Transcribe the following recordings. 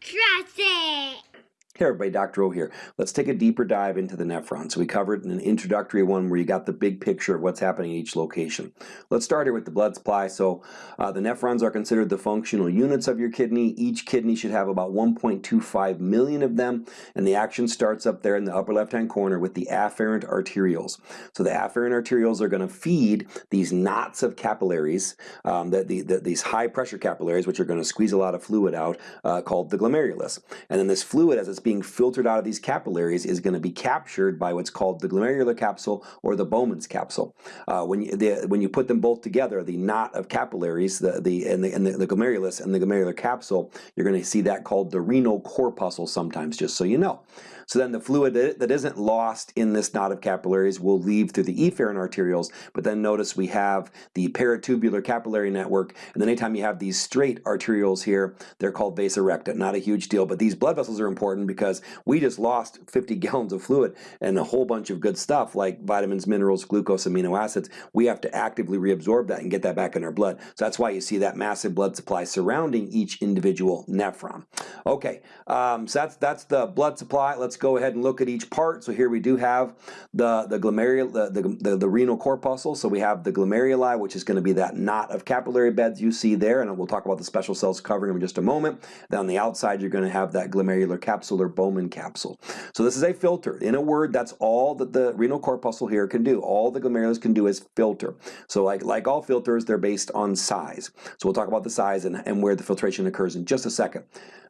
Trust it. Hey everybody, Dr. O here. Let's take a deeper dive into the nephron. So we covered an introductory one where you got the big picture of what's happening in each location. Let's start here with the blood supply. So uh, the nephrons are considered the functional units of your kidney. Each kidney should have about 1.25 million of them, and the action starts up there in the upper left-hand corner with the afferent arterioles. So the afferent arterioles are going to feed these knots of capillaries, um, the, the, the, these high-pressure capillaries, which are going to squeeze a lot of fluid out, uh, called the glomerulus. And then this fluid, as it's being filtered out of these capillaries is going to be captured by what's called the glomerular capsule or the Bowman's capsule. Uh, when, you, the, when you put them both together, the knot of capillaries, the, the, and, the, and the, the glomerulus and the glomerular capsule, you're going to see that called the renal corpuscle sometimes, just so you know. So then the fluid that isn't lost in this knot of capillaries will leave through the efferent arterioles, but then notice we have the peritubular capillary network, and then anytime you have these straight arterioles here, they're called vasa recta. Not a huge deal, but these blood vessels are important because we just lost 50 gallons of fluid and a whole bunch of good stuff like vitamins, minerals, glucose, amino acids. We have to actively reabsorb that and get that back in our blood. So that's why you see that massive blood supply surrounding each individual nephron. Okay, um, so that's, that's the blood supply. Let's let's go ahead and look at each part. So here we do have the, the glomerul, the, the, the, the renal corpuscle. So we have the glomeruli, which is going to be that knot of capillary beds you see there, and we'll talk about the special cells covering them in just a moment. Then on the outside, you're going to have that glomerular capsule or Bowman capsule. So this is a filter. In a word, that's all that the renal corpuscle here can do. All the glomerulus can do is filter. So like, like all filters, they're based on size. So we'll talk about the size and, and where the filtration occurs in just a second.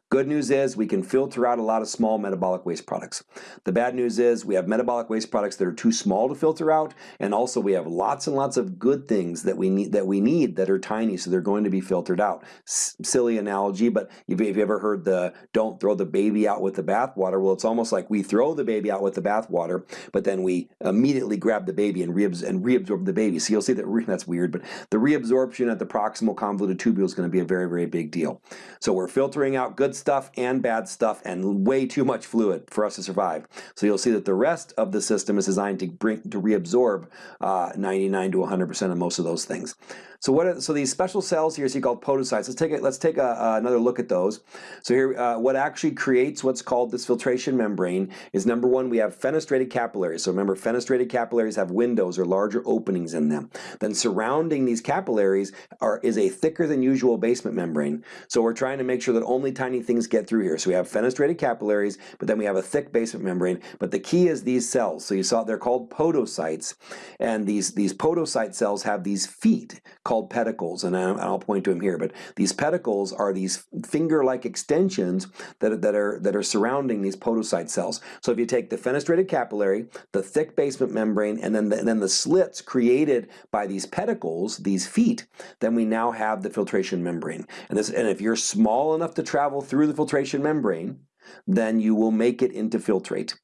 Good news is we can filter out a lot of small metabolic waste products. The bad news is we have metabolic waste products that are too small to filter out, and also we have lots and lots of good things that we need that we need that are tiny, so they're going to be filtered out. S silly analogy, but if you've ever heard the "don't throw the baby out with the bathwater," well, it's almost like we throw the baby out with the bathwater, but then we immediately grab the baby and, reabs and reabsorb the baby. So you'll see that that's weird, but the reabsorption at the proximal convoluted tubule is going to be a very, very big deal. So we're filtering out good stuff and bad stuff and way too much fluid for us to survive. So you'll see that the rest of the system is designed to bring to reabsorb uh, 99 to 100% of most of those things. So what? Are, so these special cells here, see called podocytes. Let's take a, let's take a, uh, another look at those. So here, uh, what actually creates what's called this filtration membrane is number one, we have fenestrated capillaries. So remember, fenestrated capillaries have windows or larger openings in them. Then surrounding these capillaries are is a thicker than usual basement membrane. So we're trying to make sure that only tiny things get through here. So we have fenestrated capillaries, but then we have a thick basement membrane. But the key is these cells. So you saw they're called podocytes, and these these podocyte cells have these feet called pedicles, and I'll point to them here. But these pedicles are these finger-like extensions that, that, are, that are surrounding these podocyte cells. So if you take the fenestrated capillary, the thick basement membrane, and then the, and then the slits created by these pedicles, these feet, then we now have the filtration membrane. And, this, and if you're small enough to travel through the filtration membrane, then you will make it into filtrate.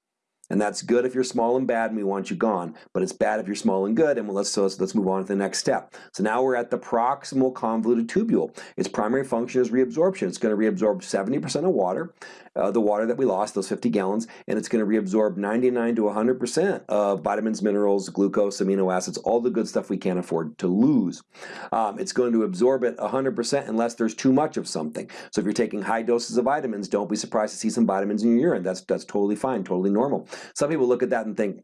And that's good if you're small and bad and we want you gone, but it's bad if you're small and good and let's, so let's, let's move on to the next step. So now we're at the proximal convoluted tubule. Its primary function is reabsorption. It's going to reabsorb 70% of water uh, the water that we lost, those 50 gallons, and it's going to reabsorb 99 to 100% of vitamins, minerals, glucose, amino acids, all the good stuff we can't afford to lose. Um, it's going to absorb it 100% unless there's too much of something. So if you're taking high doses of vitamins, don't be surprised to see some vitamins in your urine. That's, that's totally fine, totally normal. Some people look at that and think,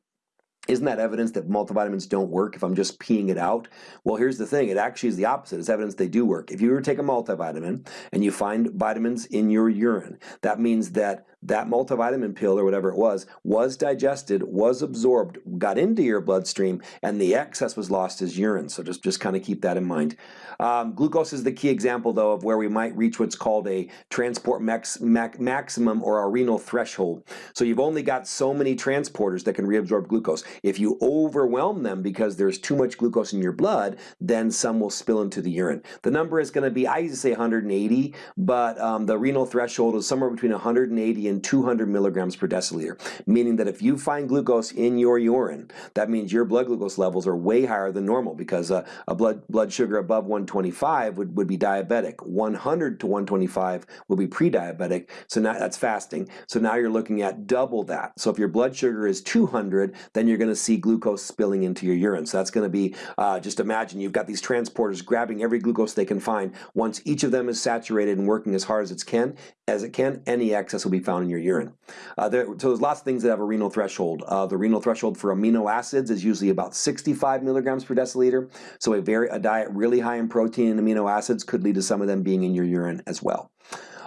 isn't that evidence that multivitamins don't work if I'm just peeing it out? Well, here's the thing. It actually is the opposite. It's evidence they do work. If you were to take a multivitamin and you find vitamins in your urine, that means that that multivitamin pill or whatever it was, was digested, was absorbed, got into your bloodstream, and the excess was lost as urine. So just, just kind of keep that in mind. Um, glucose is the key example, though, of where we might reach what's called a transport max, max, maximum or a renal threshold. So you've only got so many transporters that can reabsorb glucose. If you overwhelm them because there's too much glucose in your blood, then some will spill into the urine. The number is going to be, I used to say 180, but um, the renal threshold is somewhere between 180 and 200 milligrams per deciliter, meaning that if you find glucose in your urine, that means your blood glucose levels are way higher than normal because uh, a blood, blood sugar above 125 would, would be diabetic. 100 to 125 will be pre-diabetic, so now that's fasting. So now you're looking at double that. So if your blood sugar is 200, then you're going to see glucose spilling into your urine. So that's going to be, uh, just imagine you've got these transporters grabbing every glucose they can find. Once each of them is saturated and working as hard as it can, as it can, any excess will be found in your urine. Uh, there, so there's lots of things that have a renal threshold. Uh, the renal threshold for amino acids is usually about 65 milligrams per deciliter. So a, very, a diet really high in protein and amino acids could lead to some of them being in your urine as well.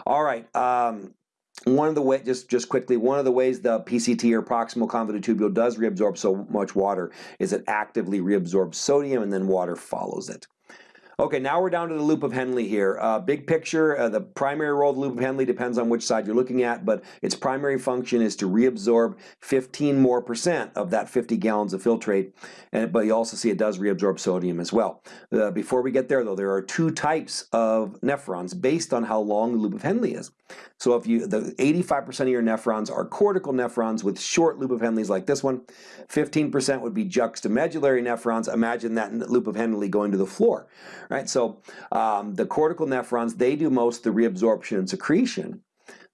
All right. Um, one of the way, just just quickly, one of the ways the PCT or proximal convoluted tubule does reabsorb so much water is it actively reabsorbs sodium and then water follows it. Okay, now we're down to the loop of Henle here. Uh, big picture, uh, the primary role of the loop of Henle depends on which side you're looking at, but its primary function is to reabsorb 15 more percent of that 50 gallons of filtrate, and, but you also see it does reabsorb sodium as well. Uh, before we get there though, there are two types of nephrons based on how long the loop of Henle is. So if you, the 85% of your nephrons are cortical nephrons with short loop of Henleys like this one, 15% would be juxtamedullary nephrons. Imagine that loop of Henle going to the floor right? So um, the cortical nephrons, they do most the reabsorption and secretion,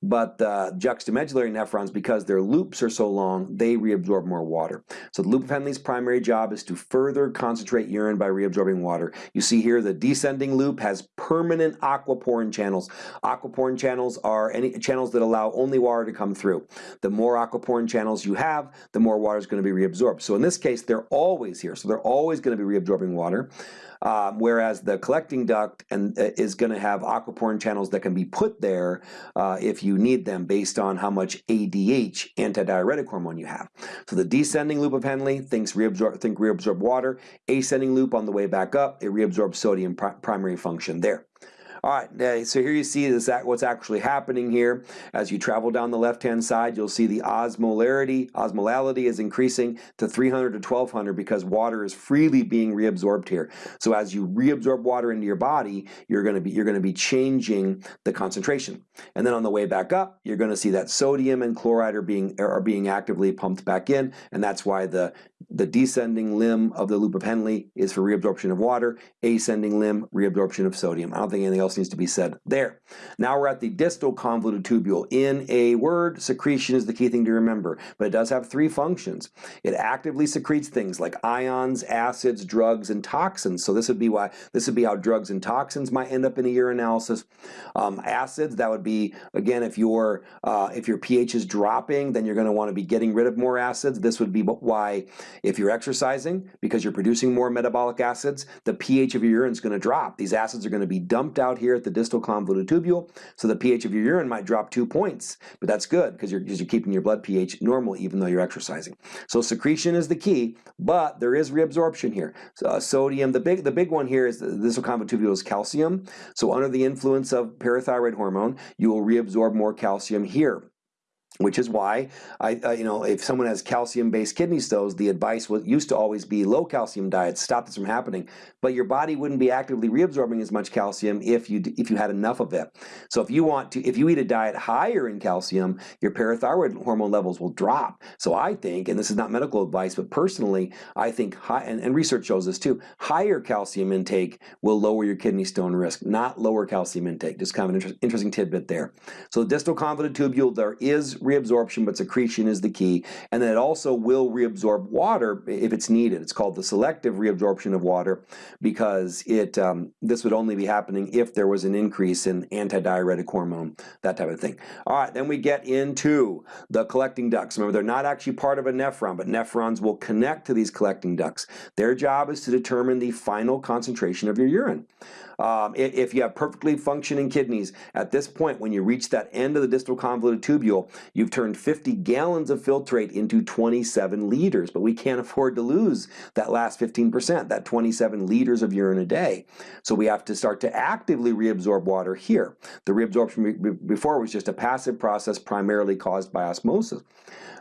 but the juxtamedullary nephrons, because their loops are so long, they reabsorb more water. So the loop of Henle's primary job is to further concentrate urine by reabsorbing water. You see here the descending loop has permanent aquaporin channels. Aquaporin channels are any channels that allow only water to come through. The more aquaporin channels you have, the more water is going to be reabsorbed. So in this case, they're always here. So they're always going to be reabsorbing water. Um, whereas the collecting duct and uh, is going to have aquaporin channels that can be put there uh, if you need them based on how much ADH, antidiuretic hormone, you have. So the descending loop of Henle thinks reabsorb, think reabsorb water. Ascending loop on the way back up, it reabsorbs sodium primary function there. All right, so here you see this, what's actually happening here. As you travel down the left-hand side, you'll see the osmolarity, osmolality is increasing to 300 to 1200 because water is freely being reabsorbed here. So as you reabsorb water into your body, you're going to be you're going to be changing the concentration. And then on the way back up, you're going to see that sodium and chloride are being are being actively pumped back in, and that's why the the descending limb of the loop of Henle is for reabsorption of water, ascending limb, reabsorption of sodium. I don't think anything else needs to be said there. Now we're at the distal convoluted tubule. In a word, secretion is the key thing to remember, but it does have three functions. It actively secretes things like ions, acids, drugs, and toxins. So this would be why this would be how drugs and toxins might end up in a urinalysis. Um, acids, that would be again if your uh, if your pH is dropping, then you're going to want to be getting rid of more acids. This would be why if you're exercising, because you're producing more metabolic acids, the pH of your urine is going to drop. These acids are going to be dumped out here at the distal convoluted tubule, so the pH of your urine might drop two points, but that's good because you're, you're keeping your blood pH normal even though you're exercising. So secretion is the key, but there is reabsorption here. So, uh, sodium, the big, the big one here is the distal convoluted tubule is calcium. So under the influence of parathyroid hormone, you will reabsorb more calcium here which is why I, uh, you know, if someone has calcium-based kidney stones, the advice was used to always be low calcium diets, stop this from happening. But your body wouldn't be actively reabsorbing as much calcium if you if you had enough of it. So if you want to, if you eat a diet higher in calcium, your parathyroid hormone levels will drop. So I think, and this is not medical advice, but personally, I think high, and, and research shows this too, higher calcium intake will lower your kidney stone risk, not lower calcium intake. Just kind of an inter interesting tidbit there. So the distal convoluted tubule, there is reabsorption, but secretion is the key. And then it also will reabsorb water if it's needed. It's called the selective reabsorption of water because it um, this would only be happening if there was an increase in antidiuretic hormone, that type of thing. All right, then we get into the collecting ducts. Remember, they're not actually part of a nephron, but nephrons will connect to these collecting ducts. Their job is to determine the final concentration of your urine. Um, if you have perfectly functioning kidneys, at this point, when you reach that end of the distal convoluted tubule, you've turned 50 gallons of filtrate into 27 liters, but we can't afford to lose that last 15%, that 27 liters of urine a day. So we have to start to actively reabsorb water here. The reabsorption before was just a passive process primarily caused by osmosis.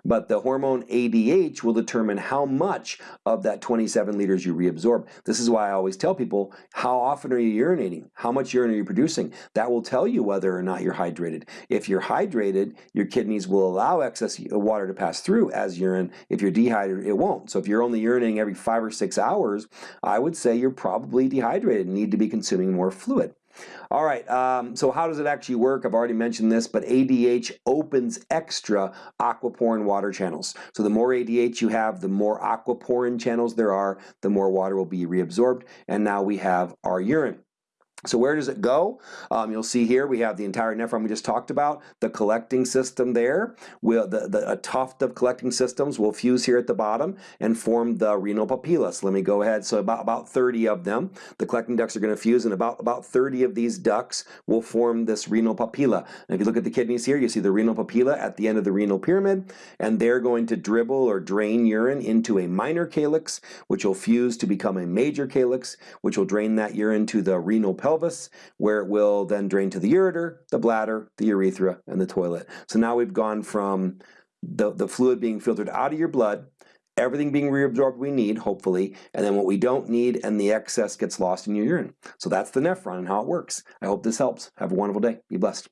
But the hormone ADH will determine how much of that 27 liters you reabsorb. This is why I always tell people, how often are you urinating? How much urine are you producing? That will tell you whether or not you're hydrated. If you're hydrated, your kidneys will allow excess uh, water to pass through as urine. If you're dehydrated, it won't. So if you're only urinating every five or six hours, I would say you're probably dehydrated and need to be consuming more fluid. All right, um, so how does it actually work? I've already mentioned this, but ADH opens extra aquaporin water channels. So the more ADH you have, the more aquaporin channels there are, the more water will be reabsorbed, and now we have our urine. So where does it go? Um, you'll see here we have the entire nephron we just talked about, the collecting system there. Will the, the, a tuft of collecting systems will fuse here at the bottom and form the renal papilla. Let me go ahead. So about, about 30 of them. The collecting ducts are going to fuse and about, about 30 of these ducts will form this renal papilla. And if you look at the kidneys here, you see the renal papilla at the end of the renal pyramid and they're going to dribble or drain urine into a minor calyx which will fuse to become a major calyx which will drain that urine to the renal pelvis, where it will then drain to the ureter, the bladder, the urethra, and the toilet. So now we've gone from the, the fluid being filtered out of your blood, everything being reabsorbed we need, hopefully, and then what we don't need and the excess gets lost in your urine. So that's the nephron and how it works. I hope this helps. Have a wonderful day. Be blessed.